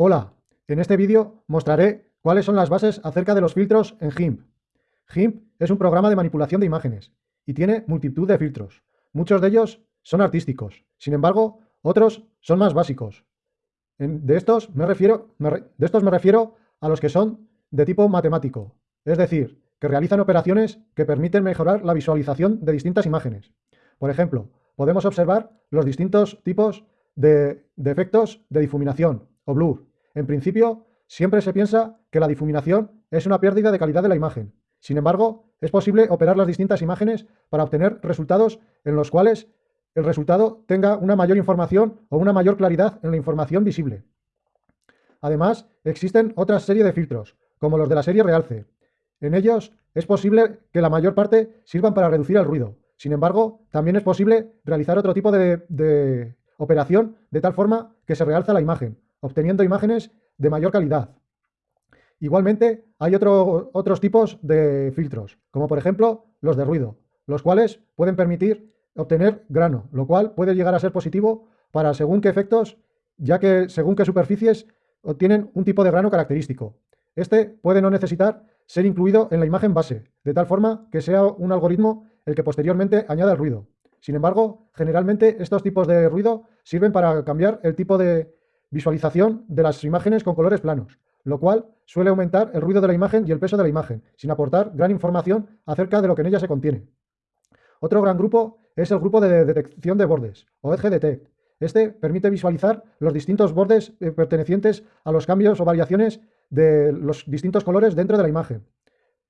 Hola, en este vídeo mostraré cuáles son las bases acerca de los filtros en GIMP. GIMP es un programa de manipulación de imágenes y tiene multitud de filtros. Muchos de ellos son artísticos, sin embargo, otros son más básicos. de, estos me refiero, a los que son de tipo matemático, es decir, que realizan operaciones que permiten mejorar la visualización de distintas imágenes. Por ejemplo, podemos observar los distintos tipos de efectos de difuminación o blur, en principio, siempre se piensa que la difuminación es una pérdida de calidad de la imagen. Sin embargo, es posible operar las distintas imágenes para obtener resultados en los cuales el resultado tenga una mayor información o una mayor claridad en la información visible. Además, existen otra serie de filtros, como los de la serie realce. En ellos es posible que la mayor parte sirvan para reducir el ruido. Sin embargo, también es posible realizar otro tipo de, de operación de tal forma que se realza la imagen, obteniendo imágenes de mayor calidad. Igualmente, hay otros tipos de filtros, como por ejemplo los de ruido, los cuales pueden permitir obtener grano, lo cual puede llegar a ser positivo para según qué efectos, ya que según qué superficies obtienen un tipo de grano característico. Este puede no necesitar ser incluido en la imagen base, de tal forma que sea un algoritmo el que posteriormente añada el ruido. Sin embargo, generalmente estos tipos de ruido sirven para cambiar el tipo de Visualización de las imágenes con colores planos, lo cual suele aumentar el ruido de la imagen y el peso de la imagen, sin aportar gran información acerca de lo que en ella se contiene. Otro gran grupo es el grupo de detección de bordes, o Edge. Este permite visualizar los distintos bordes eh, pertenecientes a los cambios o variaciones de los distintos colores dentro de la imagen.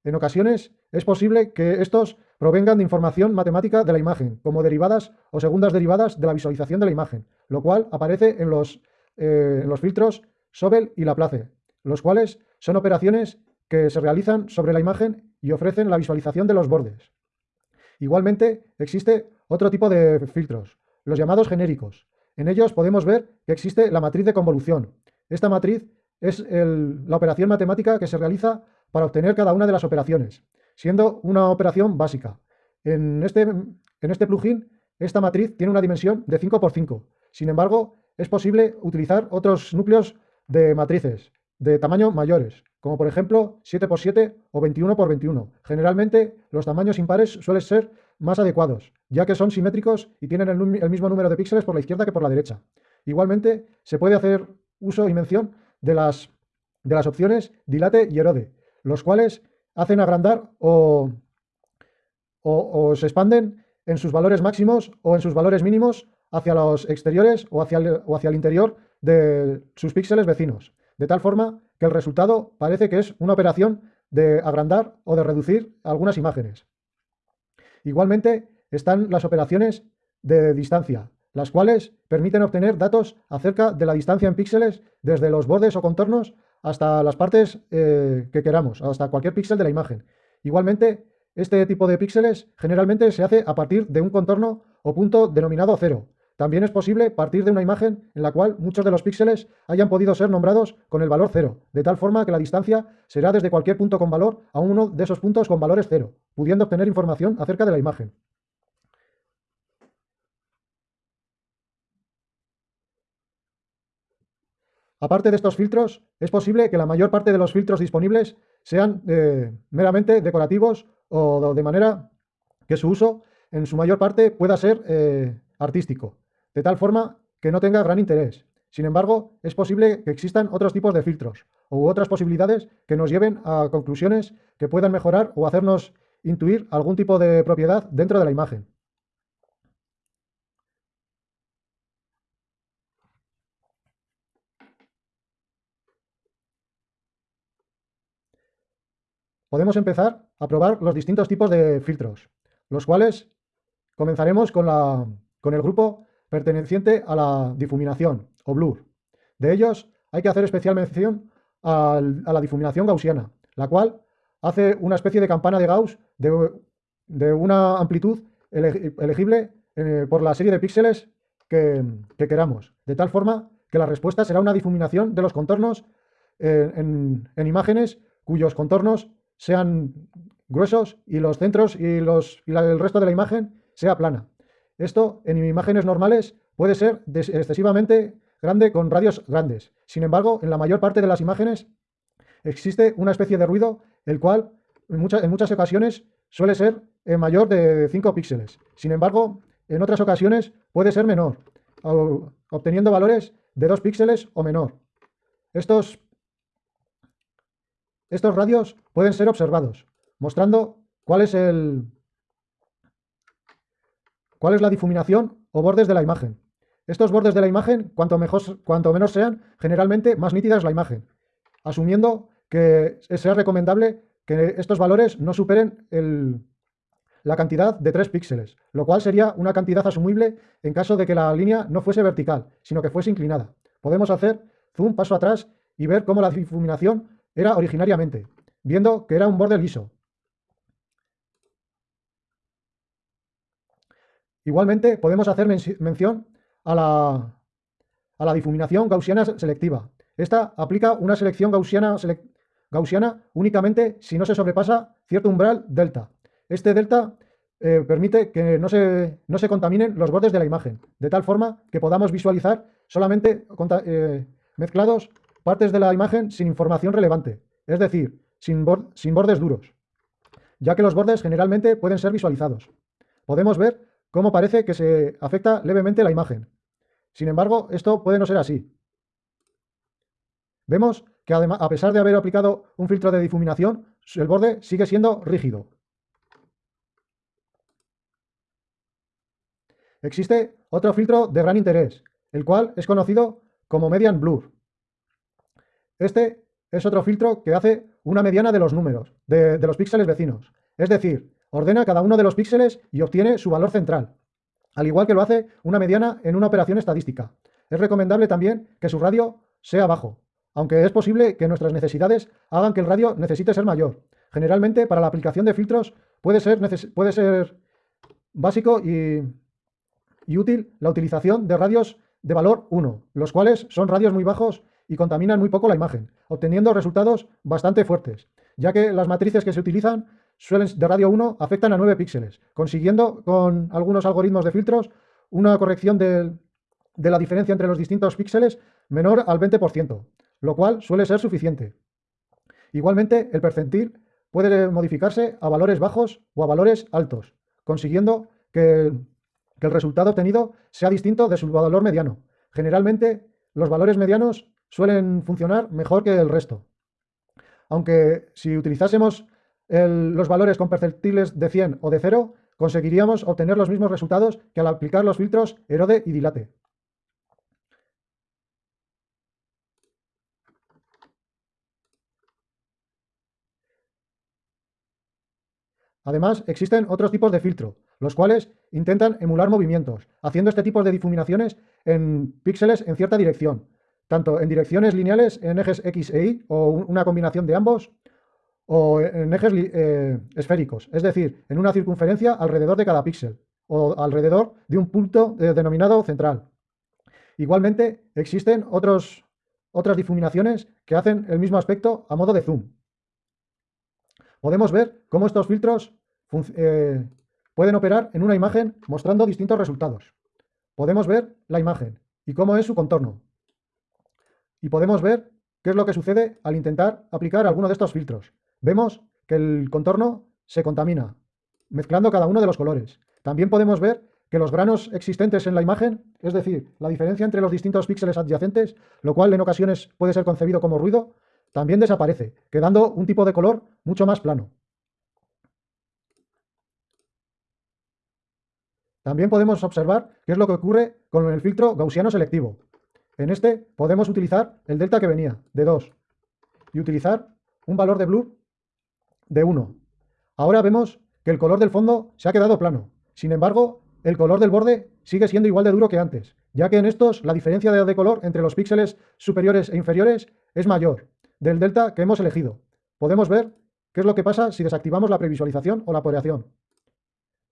En ocasiones es posible que estos provengan de información matemática de la imagen, como derivadas o segundas derivadas de la visualización de la imagen, lo cual aparece en los eh, los filtros Sobel y Laplace, los cuales son operaciones que se realizan sobre la imagen y ofrecen la visualización de los bordes. Igualmente, existe otro tipo de filtros, los llamados genéricos. En ellos podemos ver que existe la matriz de convolución. Esta matriz es la operación matemática que se realiza para obtener cada una de las operaciones, siendo una operación básica. En este, en este plugin, esta matriz tiene una dimensión de 5 por 5. Sin embargo, es posible utilizar otros núcleos de matrices de tamaño mayores, como por ejemplo 7x7 o 21x21. Generalmente los tamaños impares suelen ser más adecuados, ya que son simétricos y tienen el, mismo número de píxeles por la izquierda que por la derecha. Igualmente se puede hacer uso y mención de las, de las opciones dilate y erode, los cuales hacen agrandar o, o se expanden en sus valores máximos o en sus valores mínimos hacia los exteriores o hacia el, o hacia el interior de sus píxeles vecinos, de tal forma que el resultado parece que es una operación de agrandar o de reducir algunas imágenes. Igualmente están las operaciones de distancia, las cuales permiten obtener datos acerca de la distancia en píxeles desde los bordes o contornos hasta las partes eh, que queramos, hasta cualquier píxel de la imagen. Igualmente, este tipo de píxeles generalmente se hace a partir de un contorno o punto denominado cero, también es posible partir de una imagen en la cual muchos de los píxeles hayan podido ser nombrados con el valor cero, de tal forma que la distancia será desde cualquier punto con valor a uno de esos puntos con valores cero, pudiendo obtener información acerca de la imagen. Aparte de estos filtros, es posible que la mayor parte de los filtros disponibles sean eh, meramente decorativos o de manera que su uso en su mayor parte pueda ser eh, artístico de tal forma que no tenga gran interés. Sin embargo, es posible que existan otros tipos de filtros u otras posibilidades que nos lleven a conclusiones que puedan mejorar o hacernos intuir algún tipo de propiedad dentro de la imagen. Podemos empezar a probar los distintos tipos de filtros, los cuales comenzaremos con, la, con el grupo perteneciente a la difuminación o blur. De ellos hay que hacer especial mención a la difuminación gaussiana, la cual hace una especie de campana de Gauss de, una amplitud elegible eh, por la serie de píxeles que, queramos, de tal forma que la respuesta será una difuminación de los contornos eh, en, imágenes cuyos contornos sean gruesos y los centros y, los, y el resto de la imagen sea plana. Esto en imágenes normales puede ser excesivamente grande con radios grandes. Sin embargo, en la mayor parte de las imágenes existe una especie de ruido, el cual en muchas, en muchas ocasiones suele ser mayor de 5 píxeles. Sin embargo, en otras ocasiones puede ser menor, obteniendo valores de 2 píxeles o menor. Estos, estos radios pueden ser observados, mostrando cuál es, el, cuál es la difuminación o bordes de la imagen. Estos bordes de la imagen, cuanto, menos sean, generalmente más nítida es la imagen, asumiendo que sea recomendable que estos valores no superen la cantidad de 3 píxeles, lo cual sería una cantidad asumible en caso de que la línea no fuese vertical, sino que fuese inclinada. Podemos hacer zoom paso atrás y ver cómo la difuminación era originariamente, viendo que era un borde liso. Igualmente podemos hacer mención a la, a la difuminación gaussiana selectiva. Esta aplica una selección gaussiana, gaussiana únicamente si no se sobrepasa cierto umbral delta. Este delta eh, permite que no se, no se, contaminen los bordes de la imagen, de tal forma que podamos visualizar solamente eh, mezclados partes de la imagen sin información relevante, es decir, sin, sin bordes duros, ya que los bordes generalmente pueden ser visualizados. Podemos ver cómo parece que se afecta levemente la imagen, sin embargo, esto puede no ser así. Vemos que a pesar de haber aplicado un filtro de difuminación, el borde sigue siendo rígido. Existe otro filtro de gran interés, el cual es conocido como Median Blur. Este es otro filtro que hace una mediana de los números, de los píxeles vecinos. Es decir, ordena cada uno de los píxeles y obtiene su valor central al igual que lo hace una mediana en una operación estadística. Es recomendable también que su radio sea bajo, aunque es posible que nuestras necesidades hagan que el radio necesite ser mayor. Generalmente, para la aplicación de filtros puede ser, puede ser básico y, y útil la utilización de radios de valor 1, los cuales son radios muy bajos y contaminan muy poco la imagen, obteniendo resultados bastante fuertes, ya que las matrices que se utilizan suelen, de radio 1 afectan a 9 píxeles, consiguiendo con algunos algoritmos de filtros una corrección de, la diferencia entre los distintos píxeles menor al 20%, lo cual suele ser suficiente. Igualmente, el percentil puede modificarse a valores bajos o a valores altos, consiguiendo que el resultado obtenido sea distinto de su valor mediano. Generalmente, los valores medianos suelen funcionar mejor que el resto. Aunque si utilizásemos los valores con perceptibles de 100 o de 0, conseguiríamos obtener los mismos resultados que al aplicar los filtros erode y dilate. Además, existen otros tipos de filtro, los cuales intentan emular movimientos, haciendo este tipo de difuminaciones en píxeles en cierta dirección, tanto en direcciones lineales en ejes X e Y o una combinación de ambos, o en ejes eh, esféricos, es decir, en una circunferencia alrededor de cada píxel o alrededor de un punto eh, denominado central. Igualmente, existen otros, otras difuminaciones que hacen el mismo aspecto a modo de zoom. Podemos ver cómo estos filtros eh, pueden operar en una imagen mostrando distintos resultados. Podemos ver la imagen y cómo es su contorno. Y podemos ver qué es lo que sucede al intentar aplicar alguno de estos filtros. Vemos que el contorno se contamina, mezclando cada uno de los colores. También podemos ver que los granos existentes en la imagen, es decir, la diferencia entre los distintos píxeles adyacentes, lo cual en ocasiones puede ser concebido como ruido, también desaparece, quedando un tipo de color mucho más plano. También podemos observar qué es lo que ocurre con el filtro gaussiano selectivo. En este podemos utilizar el delta que venía, de 2, y utilizar un valor de blur de 1. Ahora vemos que el color del fondo se ha quedado plano. Sin embargo, el color del borde sigue siendo igual de duro que antes, ya que en estos la diferencia de color entre los píxeles superiores e inferiores es mayor del delta que hemos elegido. Podemos ver qué es lo que pasa si desactivamos la previsualización o la poreación.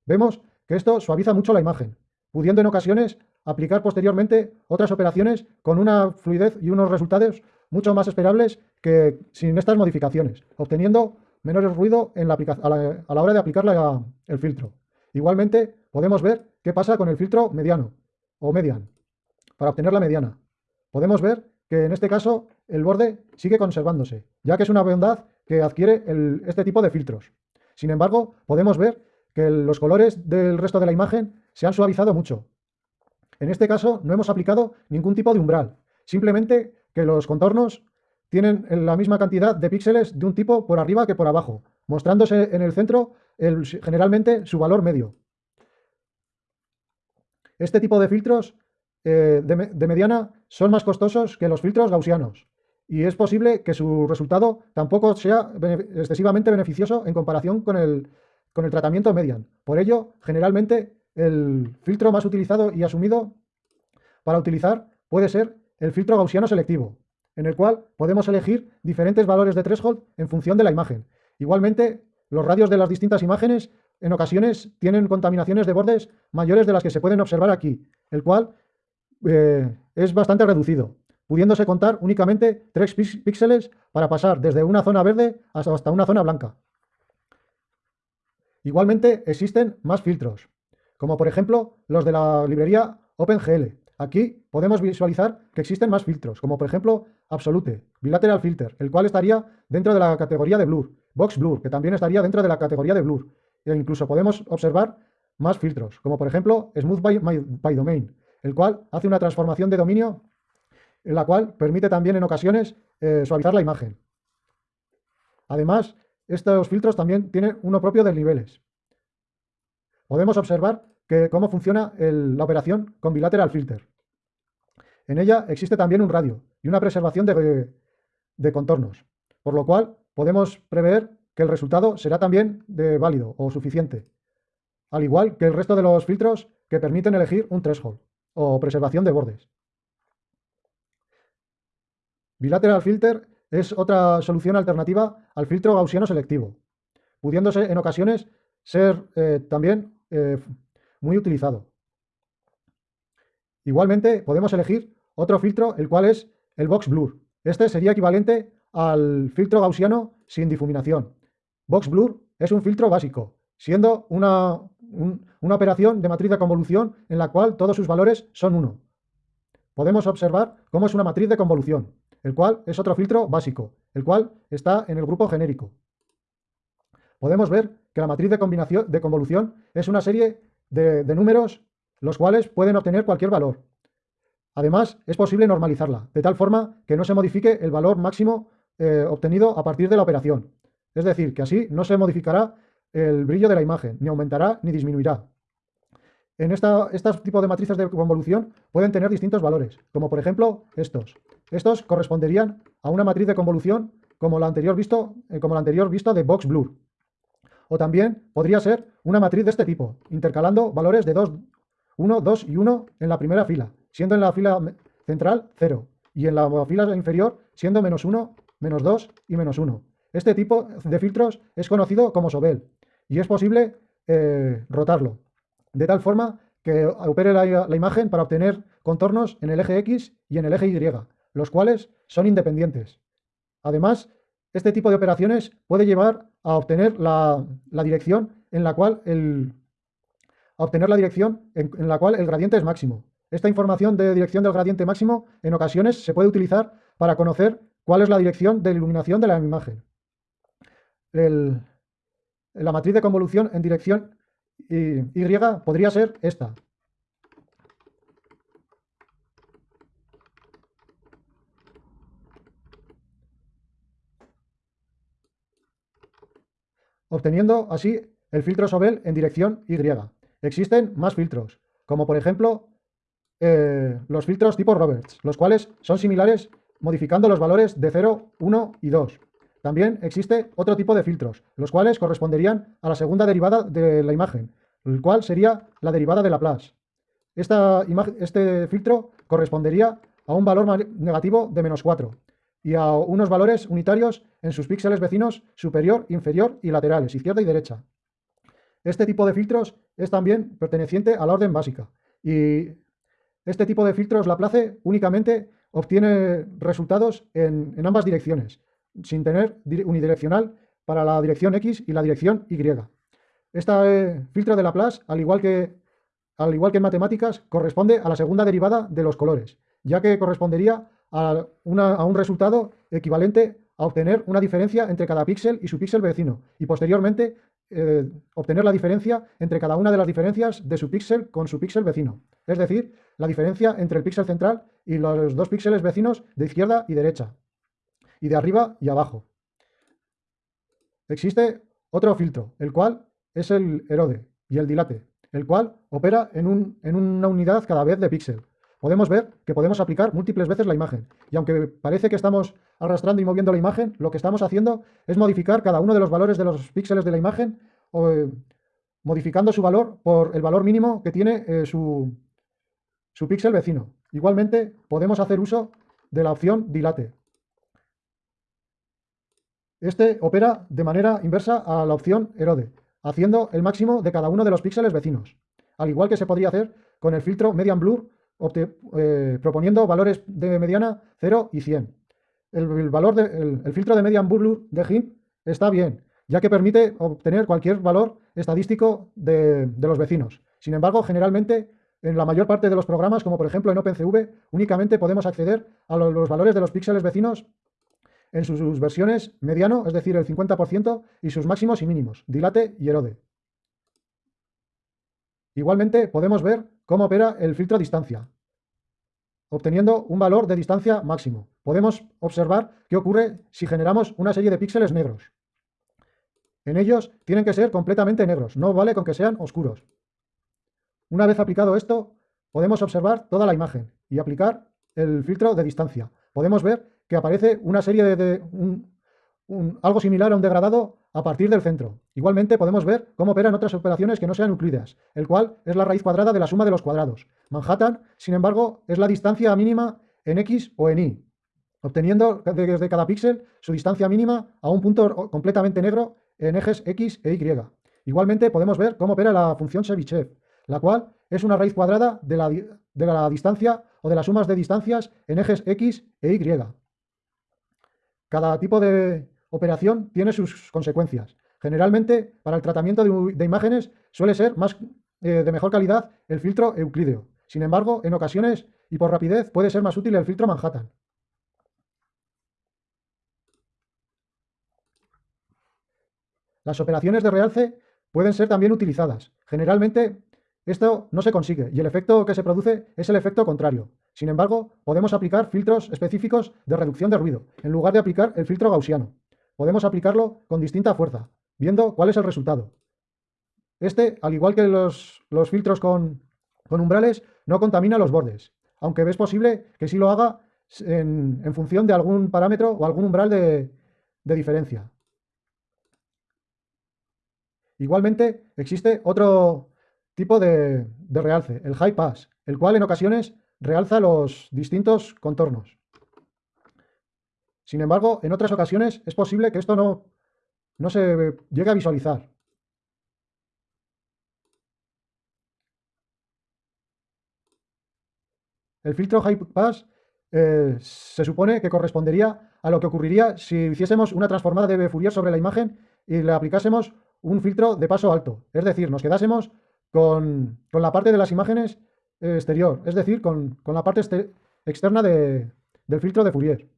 Vemos que esto suaviza mucho la imagen, pudiendo en ocasiones aplicar posteriormente otras operaciones con una fluidez y unos resultados mucho más esperables que sin estas modificaciones, obteniendo menor ruido en la a, la, a, la, hora de aplicar el filtro. Igualmente, podemos ver qué pasa con el filtro mediano o median, para obtener la mediana. podemos ver que en este caso el borde sigue conservándose, ya que es una bondad que adquiere este tipo de filtros. Sin embargo, podemos ver que los colores del resto de la imagen se han suavizado mucho. En este caso no hemos aplicado ningún tipo de umbral, simplemente que los contornos tienen la misma cantidad de píxeles de un tipo por arriba que por abajo, mostrándose en el centro generalmente su valor medio. Este tipo de filtros eh, de, mediana son más costosos que los filtros gaussianos y es posible que su resultado tampoco sea excesivamente beneficioso en comparación con el, con el tratamiento median. Por ello, generalmente el filtro más utilizado y asumido para utilizar puede ser el filtro gaussiano selectivo, en el cual podemos elegir diferentes valores de threshold en función de la imagen. Igualmente, los radios de las distintas imágenes en ocasiones tienen contaminaciones de bordes mayores de las que se pueden observar aquí, el cual eh, es bastante reducido, pudiéndose contar únicamente 3 píxeles para pasar desde una zona verde hasta una zona blanca. Igualmente existen más filtros, como por ejemplo los de la librería OpenGL. Aquí podemos visualizar que existen más filtros, como por ejemplo Absolute, Bilateral Filter, el cual estaría dentro de la categoría de Blur, Box Blur, que también estaría dentro de la categoría de Blur. E incluso podemos observar más filtros, como por ejemplo Smooth by, Domain, el cual hace una transformación de dominio en la cual permite también en ocasiones eh, suavizar la imagen. Además, estos filtros también tienen uno propio de niveles. Podemos observar que cómo funciona la operación con Bilateral Filter. En ella existe también un radio y una preservación de, contornos, por lo cual podemos prever que el resultado será también válido o suficiente, al igual que el resto de los filtros que permiten elegir un threshold o preservación de bordes. Bilateral Filter es otra solución alternativa al filtro gaussiano selectivo, pudiéndose en ocasiones ser eh, también eh, muy utilizado. Igualmente podemos elegir otro filtro, el cual es el Box Blur. Este sería equivalente al filtro gaussiano sin difuminación. Box Blur es un filtro básico, siendo una, una operación de matriz de convolución en la cual todos sus valores son 1. Podemos observar cómo es una matriz de convolución, el cual es otro filtro básico, el cual está en el grupo genérico. Podemos ver que la matriz de, combinación, de convolución es una serie de, números los cuales pueden obtener cualquier valor. Además, es posible normalizarla, de tal forma que no se modifique el valor máximo eh, obtenido a partir de la operación. Es decir, que así no se modificará el brillo de la imagen, ni aumentará ni disminuirá. En esta, estos tipos de matrices de convolución pueden tener distintos valores, como por ejemplo estos. Estos corresponderían a una matriz de convolución como la anterior visto, eh, como la anterior visto de Box Blur. O también podría ser una matriz de este tipo, intercalando valores de 2, 1, 2 y 1 en la primera fila, siendo en la fila central 0, y en la fila inferior siendo menos 1, menos 2 y menos 1. Este tipo de filtros es conocido como Sobel, y es posible eh, rotarlo, de tal forma que opere la, la imagen para obtener contornos en el eje X y en el eje Y, los cuales son independientes. Además, este tipo de operaciones puede llevar a obtener la, dirección en la cual el, obtener la dirección en, la cual el gradiente es máximo. Esta información de dirección del gradiente máximo en ocasiones se puede utilizar para conocer cuál es la dirección de iluminación de la imagen. la matriz de convolución en dirección Y podría ser esta. Obteniendo así el filtro Sobel en dirección Y. Existen más filtros, como por ejemplo eh, los filtros tipo Roberts, los cuales son similares modificando los valores de 0, 1 y 2. También existe otro tipo de filtros, los cuales corresponderían a la segunda derivada de la imagen, el cual sería la derivada de Laplace. Esta este filtro correspondería a un valor negativo de menos 4, y a unos valores unitarios en sus píxeles vecinos superior, inferior y laterales, izquierda y derecha. Este tipo de filtros es también perteneciente a la orden básica y este tipo de filtros Laplace únicamente obtiene resultados en, ambas direcciones, sin tener unidireccional para la dirección X y la dirección Y. Este filtro de Laplace, al igual que, al igual que en matemáticas, corresponde a la segunda derivada de los colores, ya que correspondería a, un resultado equivalente a obtener una diferencia entre cada píxel y su píxel vecino, y posteriormente eh, obtener la diferencia entre cada una de las diferencias de su píxel con su píxel vecino, es decir, la diferencia entre el píxel central y los dos píxeles vecinos de izquierda y derecha, y de arriba y abajo. Existe otro filtro, el cual es el erode y el dilate, el cual opera en, en una unidad cada vez de píxel. Podemos ver que podemos aplicar múltiples veces la imagen, y aunque parece que estamos arrastrando y moviendo la imagen, lo que estamos haciendo es modificar cada uno de los valores de los píxeles de la imagen, o, eh, modificando su valor por el valor mínimo que tiene eh, su, su píxel vecino. Igualmente, podemos hacer uso de la opción dilate. Este opera de manera inversa a la opción erode, haciendo el máximo de cada uno de los píxeles vecinos, al igual que se podría hacer con el filtro median blur, eh, proponiendo valores de mediana 0 y 100 el, valor de, filtro de median blur de GIMP está bien, ya que permite obtener cualquier valor estadístico de, los vecinos. Sin embargo, generalmente, en la mayor parte de los programas, como por ejemplo en OpenCV, únicamente podemos acceder a los, valores de los píxeles vecinos en sus, versiones mediano, es decir, el 50%, y sus máximos y mínimos, dilate y erode. Igualmente podemos ver cómo opera el filtro distancia, obteniendo un valor de distancia máximo. Podemos observar qué ocurre si generamos una serie de píxeles negros. En ellos tienen que ser completamente negros, no vale con que sean oscuros. Una vez aplicado esto, podemos observar toda la imagen y aplicar el filtro de distancia. Podemos ver que aparece una serie de, algo similar a un degradado a partir del centro. Igualmente podemos ver cómo operan otras operaciones que no sean euclideas, el cual es la raíz cuadrada de la suma de los cuadrados. Manhattan, sin embargo, es la distancia mínima en X o en Y, obteniendo desde cada píxel su distancia mínima a un punto completamente negro en ejes X e Y. Igualmente podemos ver cómo opera la función Chebyshev, la cual es una raíz cuadrada de la, de la distancia o de las sumas de distancias en ejes X e Y. Cada tipo de, operación tiene sus consecuencias. Generalmente, para el tratamiento de, imágenes suele ser más, eh, de mejor calidad el filtro euclídeo. Sin embargo, en ocasiones y por rapidez puede ser más útil el filtro Manhattan. Las operaciones de realce pueden ser también utilizadas. Generalmente esto no se consigue y el efecto que se produce es el efecto contrario. Sin embargo, podemos aplicar filtros específicos de reducción de ruido, en lugar de aplicar el filtro gaussiano podemos aplicarlo con distinta fuerza, viendo cuál es el resultado. Este, al igual que los, filtros con, umbrales, no contamina los bordes, aunque es posible que sí lo haga en, función de algún parámetro o algún umbral de, diferencia. Igualmente, existe otro tipo de, de realce, el high pass, el cual en ocasiones realza los distintos contornos. Sin embargo, en otras ocasiones es posible que esto no, no se llegue a visualizar. El filtro High Pass eh, se supone que correspondería a lo que ocurriría si hiciésemos una transformada de Fourier sobre la imagen y le aplicásemos un filtro de paso alto. Es decir, nos quedásemos con, la parte de las imágenes exterior, es decir, con, la parte externa del filtro de Fourier.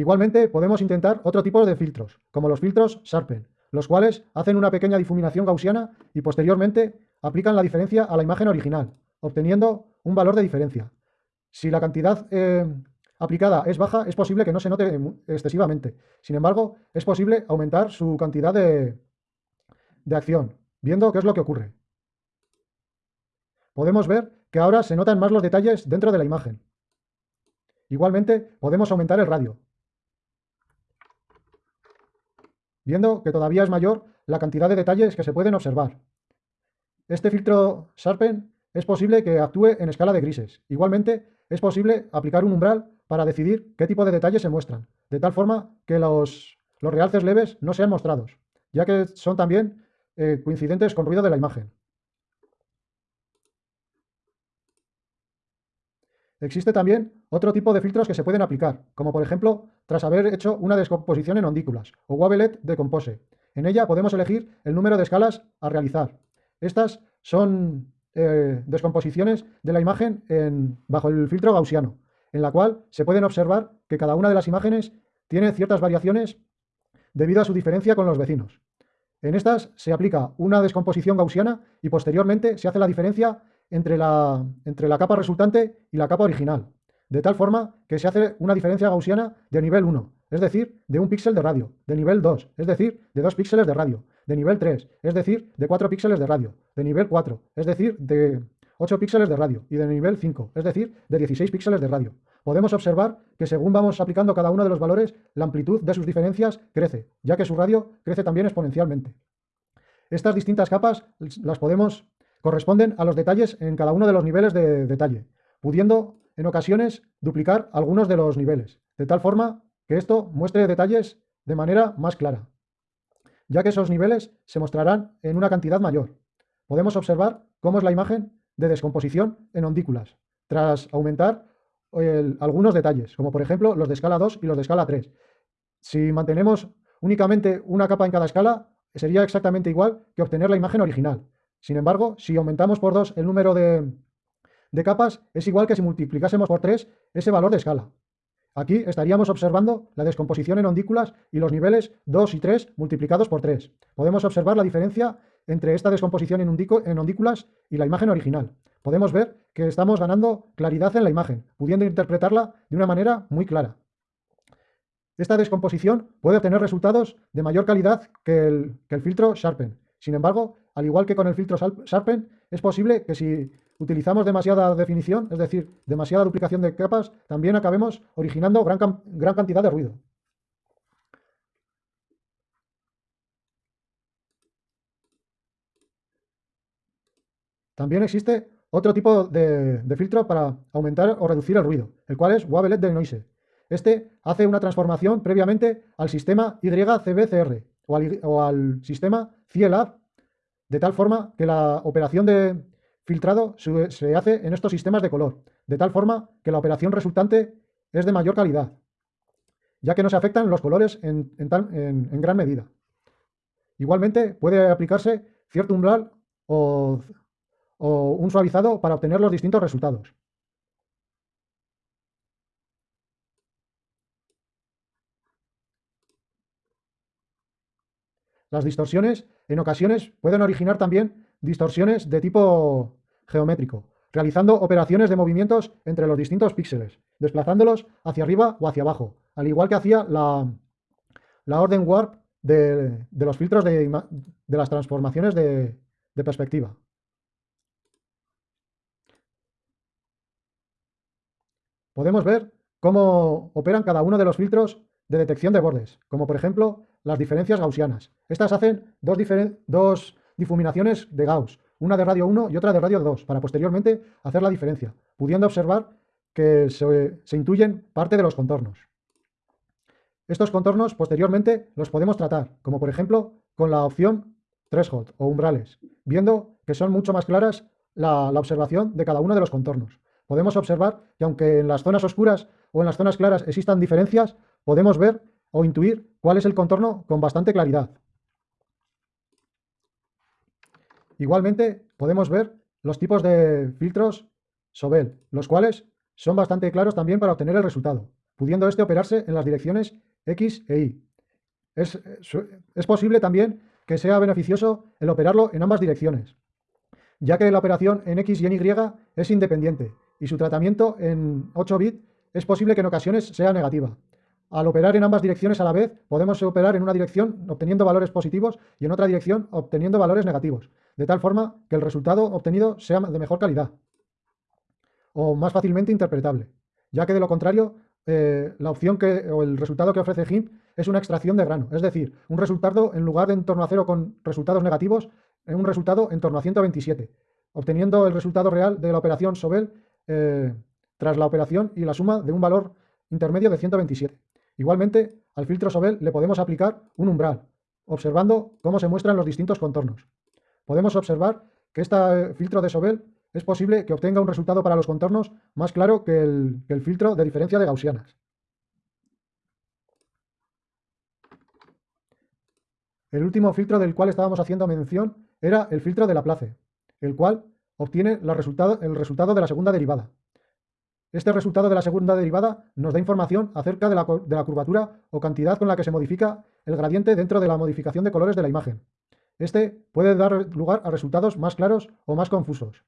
Igualmente podemos intentar otro tipo de filtros, como los filtros Sharpen, los cuales hacen una pequeña difuminación gaussiana y posteriormente aplican la diferencia a la imagen original, obteniendo un valor de diferencia. Si la cantidad eh, aplicada es baja, es posible que no se note excesivamente. Sin embargo, es posible aumentar su cantidad de, de acción, viendo qué es lo que ocurre. Podemos ver que ahora se notan más los detalles dentro de la imagen. Igualmente, podemos aumentar el radio, viendo que todavía es mayor la cantidad de detalles que se pueden observar. Este filtro Sharpen es posible que actúe en escala de grises. Igualmente, es posible aplicar un umbral para decidir qué tipo de detalles se muestran, de tal forma que los, realces leves no sean mostrados, ya que son también eh, coincidentes con ruido de la imagen. Existe también otro tipo de filtros que se pueden aplicar, como por ejemplo tras haber hecho una descomposición en ondículas o Wavelet de Compose. En ella podemos elegir el número de escalas a realizar. Estas son eh, descomposiciones de la imagen bajo el filtro gaussiano, en la cual se pueden observar que cada una de las imágenes tiene ciertas variaciones debido a su diferencia con los vecinos. En estas se aplica una descomposición gaussiana y posteriormente se hace la diferencia entre la, entre la capa resultante y la capa original, de tal forma que se hace una diferencia gaussiana de nivel 1, es decir, de un píxel de radio, de nivel 2, es decir, de 2 píxeles de radio, de nivel 3, es decir, de 4 píxeles de radio, de nivel 4, es decir, de 8 píxeles de radio, y de nivel 5, es decir, de 16 píxeles de radio. Podemos observar que según vamos aplicando cada uno de los valores, la amplitud de sus diferencias crece, ya que su radio crece también exponencialmente. Estas distintas capas las podemos corresponden a los detalles en cada uno de los niveles de detalle, pudiendo en ocasiones duplicar algunos de los niveles, de tal forma que esto muestre detalles de manera más clara, ya que esos niveles se mostrarán en una cantidad mayor. Podemos observar cómo es la imagen de descomposición en ondículas, tras aumentar algunos detalles, como por ejemplo los de escala 2 y los de escala 3. Si mantenemos únicamente una capa en cada escala, sería exactamente igual que obtener la imagen original. Sin embargo, si aumentamos por 2 el número de, de capas, es igual que si multiplicásemos por 3 ese valor de escala. Aquí estaríamos observando la descomposición en ondículas y los niveles 2 y 3 multiplicados por 3. Podemos observar la diferencia entre esta descomposición en, ondículas y la imagen original. Podemos ver que estamos ganando claridad en la imagen, pudiendo interpretarla de una manera muy clara. Esta descomposición puede obtener resultados de mayor calidad que el, que el filtro Sharpen. Sin embargo, al igual que con el filtro Sharpen, es posible que si utilizamos demasiada definición, es decir, demasiada duplicación de capas, también acabemos originando gran, gran cantidad de ruido. También existe otro tipo de, filtro para aumentar o reducir el ruido, el cual es Wavelet de Noise. Este hace una transformación previamente al sistema YCBCR o al, o al sistema CIELAB, de tal forma que la operación de filtrado se hace en estos sistemas de color, de tal forma que la operación resultante es de mayor calidad, ya que no se afectan los colores en, gran medida. Igualmente puede aplicarse cierto umbral o un suavizado para obtener los distintos resultados. Las distorsiones en ocasiones pueden originar también distorsiones de tipo geométrico, realizando operaciones de movimientos entre los distintos píxeles, desplazándolos hacia arriba o hacia abajo, al igual que hacía la, orden warp de, los filtros de, las transformaciones de perspectiva. podemos ver cómo operan cada uno de los filtros de detección de bordes, como por ejemplo las diferencias gaussianas. Estas hacen dos, difuminaciones de Gauss, una de radio 1 y otra de radio 2, para posteriormente hacer la diferencia, pudiendo observar que se, se intuyen parte de los contornos. Estos contornos posteriormente los podemos tratar, como por ejemplo con la opción threshold o umbrales, viendo que son mucho más claras la, la observación de cada uno de los contornos podemos observar que aunque en las zonas oscuras o en las zonas claras existan diferencias, podemos ver o intuir cuál es el contorno con bastante claridad. Igualmente podemos ver los tipos de filtros Sobel, los cuales son bastante claros también para obtener el resultado, pudiendo este operarse en las direcciones X e Y. Es, es posible también que sea beneficioso el operarlo en ambas direcciones, ya que la operación en X y en Y es independiente y su tratamiento en 8 bits es posible que en ocasiones sea negativa. Al operar en ambas direcciones a la vez, podemos operar en una dirección obteniendo valores positivos y en otra dirección obteniendo valores negativos, de tal forma que el resultado obtenido sea de mejor calidad o más fácilmente interpretable, ya que de lo contrario, eh, la opción que, o el resultado que ofrece GIMP es una extracción de grano, es decir, un resultado en lugar de en torno a cero con resultados negativos, en un resultado en torno a 127, obteniendo el resultado real de la operación Sobel eh, tras la operación y la suma de un valor intermedio de 127. Igualmente, al filtro Sobel le podemos aplicar un umbral, observando cómo se muestran los distintos contornos. Podemos observar que este filtro de Sobel es posible que obtenga un resultado para los contornos más claro que el, filtro de diferencia de Gaussianas. El último filtro del cual estábamos haciendo mención era el filtro de Laplace, el cual obtiene el resultado de la segunda derivada. Este resultado de la segunda derivada nos da información acerca de la, curvatura o cantidad con la que se modifica el gradiente dentro de la modificación de colores de la imagen. Este puede dar lugar a resultados más claros o más confusos.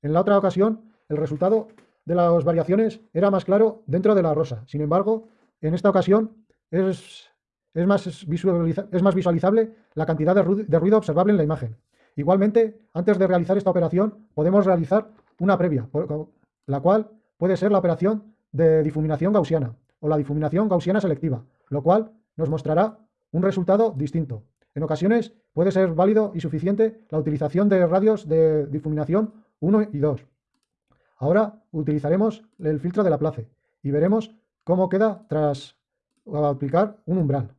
En la otra ocasión, el resultado de las variaciones era más claro dentro de la rosa. Sin embargo, en esta ocasión es, más, es más, visualizable la cantidad de ruido observable en la imagen. Igualmente, antes de realizar esta operación, podemos realizar una previa, la cual puede ser la operación de difuminación gaussiana o la difuminación gaussiana selectiva, lo cual nos mostrará un resultado distinto. En ocasiones puede ser válido y suficiente la utilización de radios de difuminación 1 y 2. Ahora utilizaremos el filtro de Laplace y veremos cómo queda tras aplicar un umbral.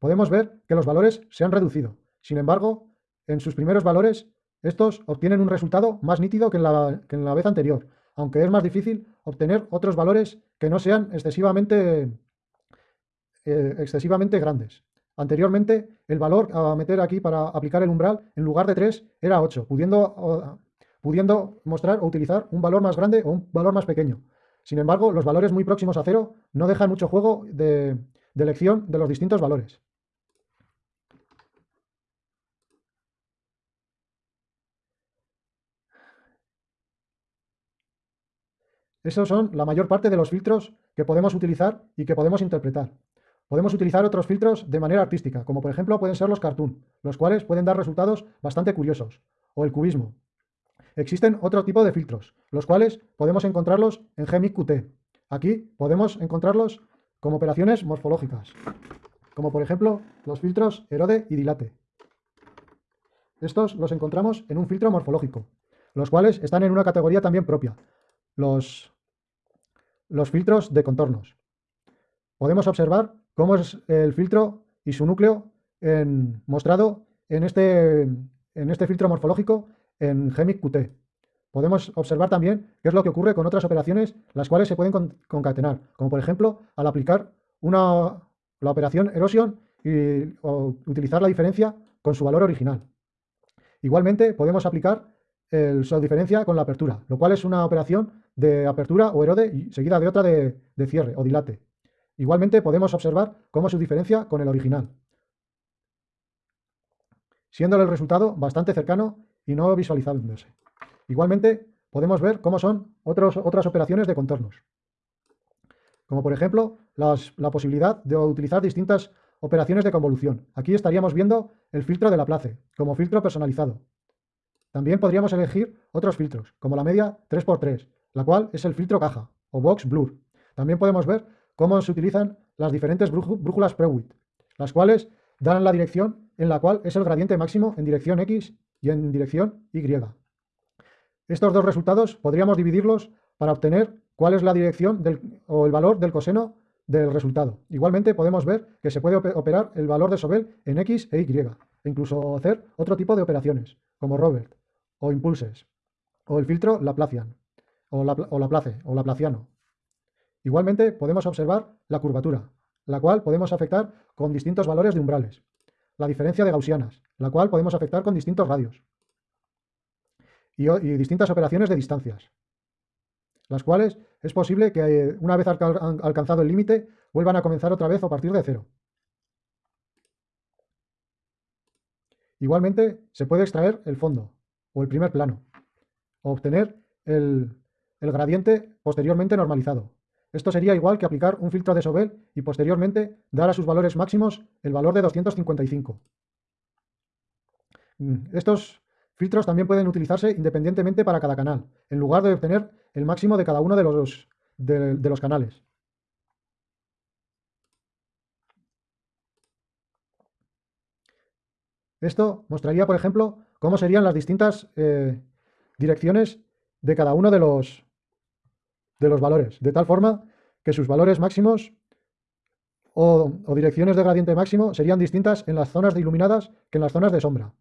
Podemos ver que los valores se han reducido. Sin embargo, en sus primeros valores, estos obtienen un resultado más nítido que que en la vez anterior, aunque es más difícil obtener otros valores que no sean excesivamente, eh, excesivamente grandes. Anteriormente, el valor a meter aquí para aplicar el umbral, en lugar de 3, era 8, pudiendo, pudiendo mostrar o utilizar un valor más grande o un valor más pequeño. Sin embargo, los valores muy próximos a 0 no dejan mucho juego de elección de los distintos valores. Esos son la mayor parte de los filtros que podemos utilizar y que podemos interpretar. Podemos utilizar otros filtros de manera artística, como por ejemplo pueden ser los cartoon, los cuales pueden dar resultados bastante curiosos, o el cubismo. Existen otro tipo de filtros, los cuales podemos encontrarlos en Gemic Qt. Aquí podemos encontrarlos como operaciones morfológicas, como por ejemplo los filtros Erode y Dilate. Estos los encontramos en un filtro morfológico, los cuales están en una categoría también propia. Los los filtros de contornos. Podemos observar cómo es el filtro y su núcleo mostrado en este, en este filtro morfológico en Gemic Qt. Podemos observar también qué es lo que ocurre con otras operaciones las cuales se pueden concatenar, como por ejemplo al aplicar una, la operación erosion y utilizar la diferencia con su valor original. Igualmente podemos aplicar el, su diferencia con la apertura, lo cual es una operación de apertura o erode seguida de otra de, cierre o dilate. Igualmente podemos observar cómo se diferencia con el original, siendo el resultado bastante cercano y no visualizándose. Igualmente podemos ver cómo son otras operaciones de contornos, como por ejemplo la posibilidad de utilizar distintas operaciones de convolución. Aquí estaríamos viendo el filtro de Laplace como filtro personalizado. También podríamos elegir otros filtros, como la media 3x3, la cual es el filtro caja o box blur. También podemos ver cómo se utilizan las diferentes brújulas Prewitt, las cuales dan la dirección en la cual es el gradiente máximo en dirección X y en dirección Y. Estos dos resultados podríamos dividirlos para obtener cuál es la dirección o el valor del coseno del resultado. Igualmente podemos ver que se puede operar el valor de Sobel en X e Y, e incluso hacer otro tipo de operaciones, como Robert, o impulses, o el filtro Laplacian o, la, o Laplace o Laplaciano. Igualmente podemos observar la curvatura, la cual podemos afectar con distintos valores de umbrales. La diferencia de gaussianas, la cual podemos afectar con distintos radios. Y, distintas operaciones de distancias, las cuales es posible que eh, una vez alcanzado el límite vuelvan a comenzar otra vez a partir de cero. Igualmente se puede extraer el fondo o el primer plano, o obtener el, gradiente posteriormente normalizado. Esto sería igual que aplicar un filtro de Sobel y posteriormente dar a sus valores máximos el valor de 255. Mm, estos filtros también pueden utilizarse independientemente para cada canal, en lugar de obtener el máximo de cada uno de los, de, los canales. Esto mostraría, por ejemplo, cómo serían las distintas eh, direcciones de cada uno de los, de los valores, de tal forma que sus valores máximos o, direcciones de gradiente máximo serían distintas en las zonas de iluminadas que en las zonas de sombra.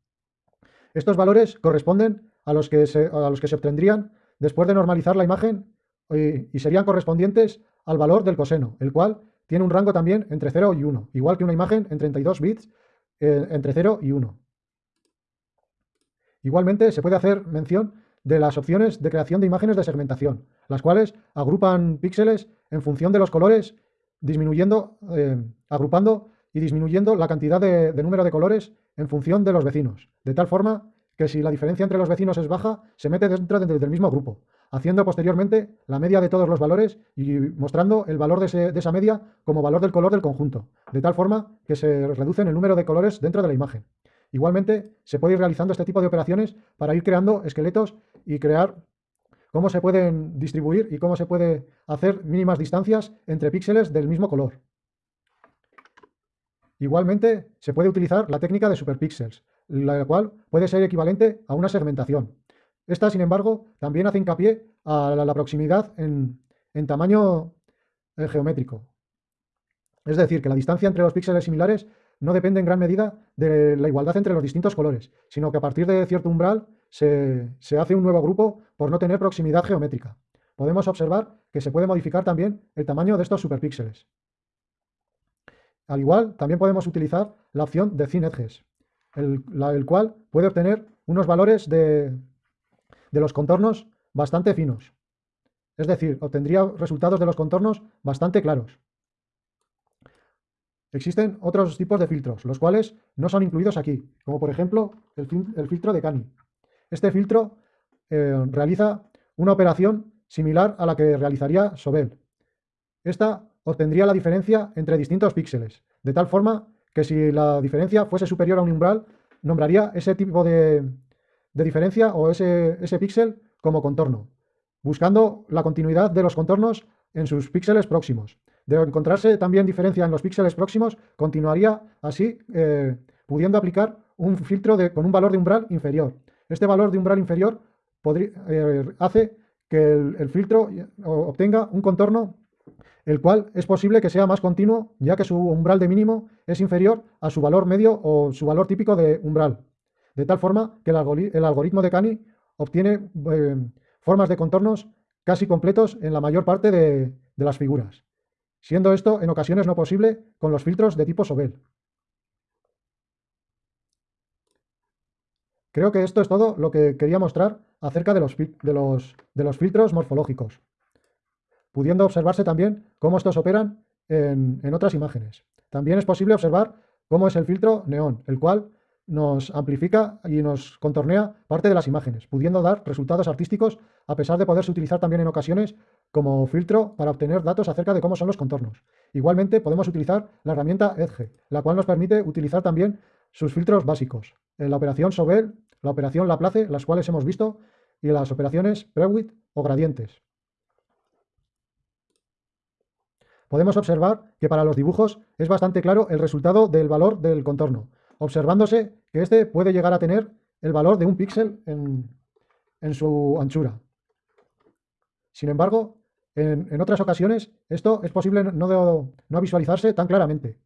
Estos valores corresponden a los que se, a los que se obtendrían después de normalizar la imagen y, serían correspondientes al valor del coseno, el cual tiene un rango también entre 0 y 1, igual que una imagen en 32 bits eh, entre 0 y 1. Igualmente se puede hacer mención de las opciones de creación de imágenes de segmentación, las cuales agrupan píxeles en función de los colores, disminuyendo, eh, agrupando y disminuyendo la cantidad de, número de colores en función de los vecinos, de tal forma que si la diferencia entre los vecinos es baja, se mete dentro del mismo grupo, haciendo posteriormente la media de todos los valores y mostrando el valor de, de, esa media como valor del color del conjunto, de tal forma que se reducen el número de colores dentro de la imagen. Igualmente, se puede ir realizando este tipo de operaciones para ir creando esqueletos y crear cómo se pueden distribuir y cómo se puede hacer mínimas distancias entre píxeles del mismo color. Igualmente, se puede utilizar la técnica de superpíxeles, la cual puede ser equivalente a una segmentación. Esta, sin embargo, también hace hincapié a la, proximidad en, tamaño eh, geométrico. Es decir, que la distancia entre los píxeles similares no depende en gran medida de la igualdad entre los distintos colores, sino que a partir de cierto umbral se, hace un nuevo grupo por no tener proximidad geométrica. Podemos observar que se puede modificar también el tamaño de estos superpíxeles. Al igual, también podemos utilizar la opción de Thin Edges, el, cual puede obtener unos valores de, de los contornos bastante finos. Es decir, obtendría resultados de los contornos bastante claros. Existen otros tipos de filtros, los cuales no son incluidos aquí, como por ejemplo el, filtro de Cani. Este filtro eh, realiza una operación similar a la que realizaría Sobel. Esta obtendría la diferencia entre distintos píxeles, de tal forma que si la diferencia fuese superior a un umbral, nombraría ese tipo de, diferencia o ese, ese píxel como contorno, buscando la continuidad de los contornos en sus píxeles próximos. De encontrarse también diferencia en los píxeles próximos, continuaría así eh, pudiendo aplicar un filtro con un valor de umbral inferior. Este valor de umbral inferior eh, hace que el, filtro eh, obtenga un contorno el cual es posible que sea más continuo, ya que su umbral de mínimo es inferior a su valor medio o su valor típico de umbral. De tal forma que el, algoritmo de Cani obtiene formas de contornos casi completos en la mayor parte de las figuras siendo esto en ocasiones no posible con los filtros de tipo Sobel. Creo que esto es todo lo que quería mostrar acerca de los, filtros morfológicos, pudiendo observarse también cómo estos operan en otras imágenes. También es posible observar cómo es el filtro neón, el cual nos amplifica y nos contornea parte de las imágenes, pudiendo dar resultados artísticos a pesar de poderse utilizar también en ocasiones como filtro para obtener datos acerca de cómo son los contornos. Igualmente podemos utilizar la herramienta Edge, la cual nos permite utilizar también sus filtros básicos, en la operación Sobel, la operación Laplace, las cuales hemos visto, y las operaciones Prewitt o gradientes. Podemos observar que para los dibujos es bastante claro el resultado del valor del contorno, observándose que este puede llegar a tener el valor de un píxel en, su anchura. Sin embargo, en, otras ocasiones esto es posible no, visualizarse tan claramente,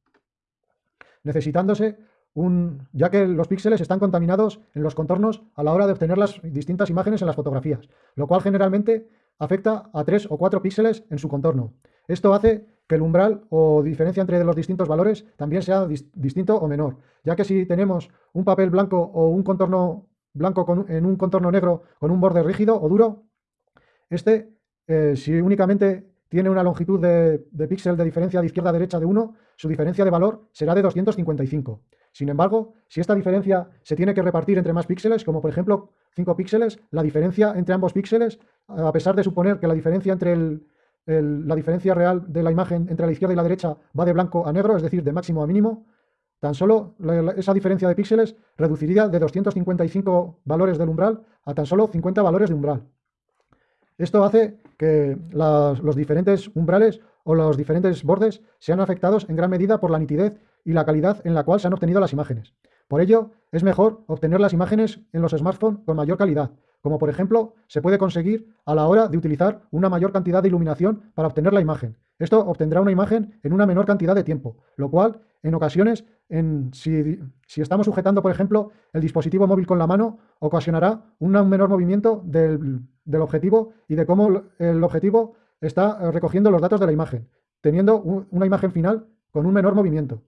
necesitándose un, ya que los píxeles están contaminados en los contornos a la hora de obtener las distintas imágenes en las fotografías, lo cual generalmente afecta a tres o cuatro píxeles en su contorno. Esto hace que el umbral o diferencia entre los distintos valores también sea distinto o menor, ya que si tenemos un papel blanco o un contorno blanco en un contorno negro con un borde rígido o duro, este, eh, si únicamente tiene una longitud de, de píxel de diferencia de izquierda a derecha de 1, su diferencia de valor será de 255. Sin embargo, si esta diferencia se tiene que repartir entre más píxeles, como por ejemplo 5 píxeles, la diferencia entre ambos píxeles, a pesar de suponer que la diferencia entre la diferencia real de la imagen entre la izquierda y la derecha va de blanco a negro, es decir, de máximo a mínimo, tan solo esa diferencia de píxeles reduciría de 255 valores del umbral a tan solo 50 valores de umbral. Esto hace que los diferentes umbrales o los diferentes bordes sean afectados en gran medida por la nitidez y la calidad en la cual se han obtenido las imágenes. Por ello, es mejor obtener las imágenes en los smartphones con mayor calidad, como por ejemplo se puede conseguir a la hora de utilizar una mayor cantidad de iluminación para obtener la imagen. Esto obtendrá una imagen en una menor cantidad de tiempo, lo cual en ocasiones, si, estamos sujetando por ejemplo el dispositivo móvil con la mano, ocasionará un menor movimiento del, objetivo y de cómo el objetivo está eh, recogiendo los datos de la imagen, teniendo una imagen final con un menor movimiento.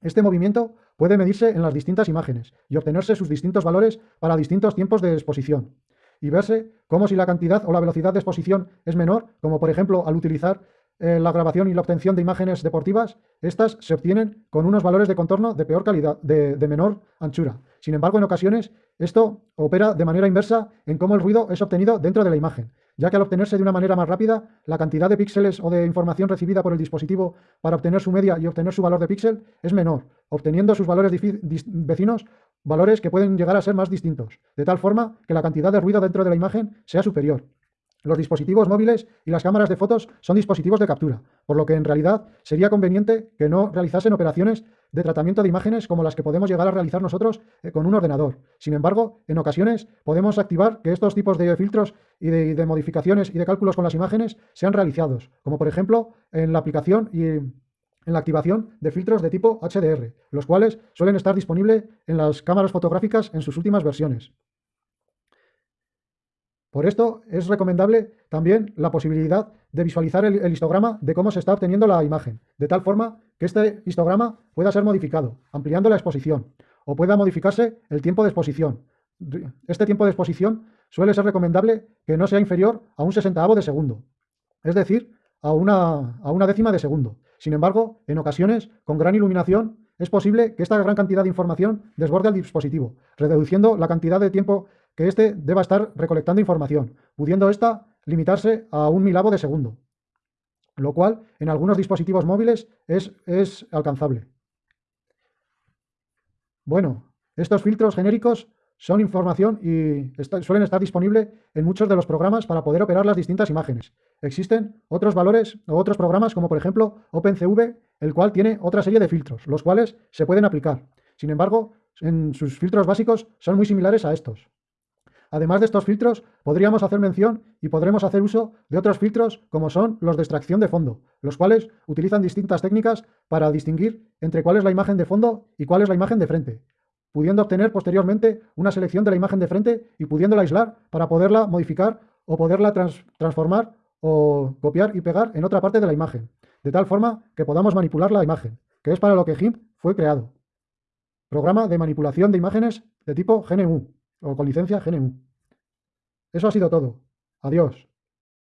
Este movimiento puede medirse en las distintas imágenes y obtenerse sus distintos valores para distintos tiempos de exposición. y verse como si la cantidad o la velocidad de exposición es menor, como por ejemplo al utilizar eh, la grabación y la obtención de imágenes deportivas, estas se obtienen con unos valores de contorno de peor calidad, de, de menor anchura. Sin embargo, en ocasiones esto opera de manera inversa en cómo el ruido es obtenido dentro de la imagen, ya que al obtenerse de una manera más rápida, la cantidad de píxeles o de información recibida por el dispositivo para obtener su media y obtener su valor de píxel es menor, obteniendo sus valores vecinos valores que pueden llegar a ser más distintos, de tal forma que la cantidad de ruido dentro de la imagen sea superior. Los dispositivos móviles y las cámaras de fotos son dispositivos de captura, por lo que en realidad sería conveniente que no realizasen operaciones de tratamiento de imágenes como las que podemos llegar a realizar nosotros eh, con un ordenador. Sin embargo, en ocasiones podemos activar que estos tipos de filtros y de, modificaciones y de cálculos con las imágenes sean realizados, como por ejemplo en la aplicación y en la activación de filtros de tipo HDR, los cuales suelen estar disponibles en las cámaras fotográficas en sus últimas versiones. Por esto es recomendable también la posibilidad de visualizar el, histograma de cómo se está obteniendo la imagen, de tal forma que este histograma pueda ser modificado, ampliando la exposición, o pueda modificarse el tiempo de exposición. Este tiempo de exposición suele ser recomendable que no sea inferior a un sesentavo de segundo, es decir, a una, a una décima de segundo. Sin embargo, en ocasiones, con gran iluminación, es posible que esta gran cantidad de información desborde al dispositivo, reduciendo la cantidad de tiempo que éste deba estar recolectando información, pudiendo ésta limitarse a un milavo de segundo, lo cual en algunos dispositivos móviles es, es alcanzable. Bueno, estos filtros genéricos son información y suelen estar disponibles en muchos de los programas para poder operar las distintas imágenes. Existen otros valores o otros programas como por ejemplo OpenCV, el cual tiene otra serie de filtros, los cuales se pueden aplicar. Sin embargo, en sus filtros básicos son muy similares a estos. Además de estos filtros, podríamos hacer mención y podremos hacer uso de otros filtros como son los de extracción de fondo, los cuales utilizan distintas técnicas para distinguir entre cuál es la imagen de fondo y cuál es la imagen de frente, pudiendo obtener posteriormente una selección de la imagen de frente y pudiéndola aislar para poderla modificar o poderla transformar o copiar y pegar en otra parte de la imagen, de tal forma que podamos manipular la imagen, que es para lo que GIMP fue creado. Programa de manipulación de imágenes de tipo GNU o con licencia GNU. Eso ha sido todo. Adiós.